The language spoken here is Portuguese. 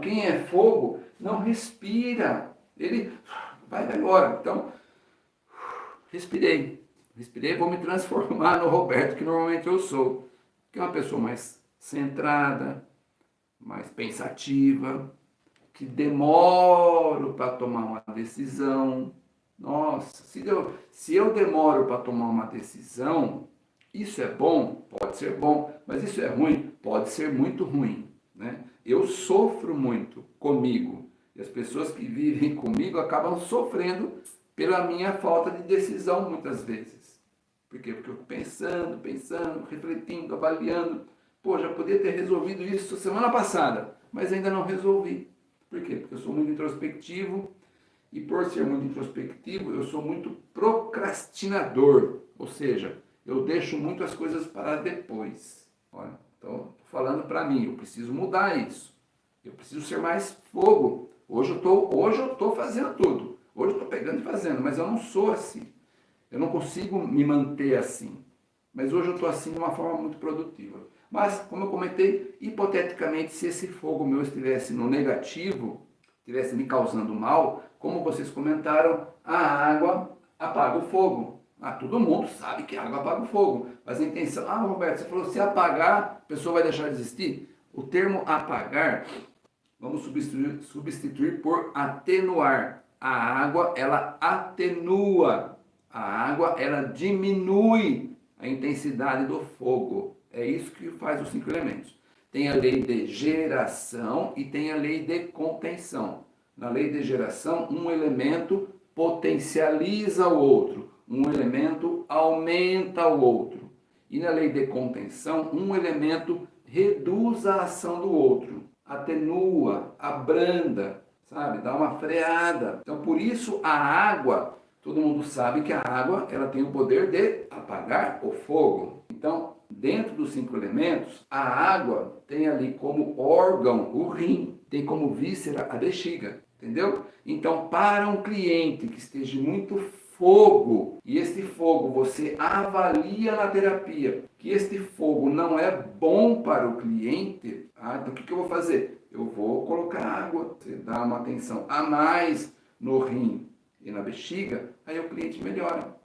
Quem é fogo não respira. Ele vai embora. Então, respirei. Respirei, vou me transformar no Roberto, que normalmente eu sou. Que é uma pessoa mais centrada, mais pensativa, que demoro para tomar uma decisão. Nossa, se eu, se eu demoro para tomar uma decisão, isso é bom? Pode ser bom, mas isso é ruim? Pode ser muito ruim. Né? Eu sofro muito comigo, e as pessoas que vivem comigo acabam sofrendo pela minha falta de decisão muitas vezes. Por quê? Porque eu pensando, pensando, refletindo, avaliando. Pô, já podia ter resolvido isso semana passada, mas ainda não resolvi. Por quê? Porque eu sou muito introspectivo e por ser muito introspectivo, eu sou muito procrastinador. Ou seja, eu deixo muito as coisas para depois. Olha, então, falando para mim, eu preciso mudar isso. Eu preciso ser mais fogo. Hoje eu estou hoje eu tô fazendo tudo. Hoje eu estou pegando e fazendo, mas eu não sou assim. Eu não consigo me manter assim. Mas hoje eu estou assim de uma forma muito produtiva. Mas, como eu comentei, hipoteticamente, se esse fogo meu estivesse no negativo, estivesse me causando mal, como vocês comentaram, a água apaga o fogo. Ah, todo mundo sabe que a água apaga o fogo. Mas a intenção... Ah, Roberto, você falou, se apagar, a pessoa vai deixar de existir? O termo apagar, vamos substituir, substituir por atenuar. A água, ela atenua. A água, ela diminui a intensidade do fogo. É isso que faz os cinco elementos. Tem a lei de geração e tem a lei de contenção. Na lei de geração, um elemento potencializa o outro, um elemento aumenta o outro. E na lei de contenção, um elemento reduz a ação do outro, atenua, abranda, sabe? Dá uma freada. Então, por isso, a água, todo mundo sabe que a água ela tem o poder de apagar o fogo. Então, Dentro dos cinco elementos, a água tem ali como órgão o rim, tem como víscera a bexiga, entendeu? Então, para um cliente que esteja muito fogo, e este fogo você avalia na terapia, que este fogo não é bom para o cliente, ah, então o que, que eu vou fazer? Eu vou colocar água, você dá uma atenção a mais no rim e na bexiga, aí o cliente melhora.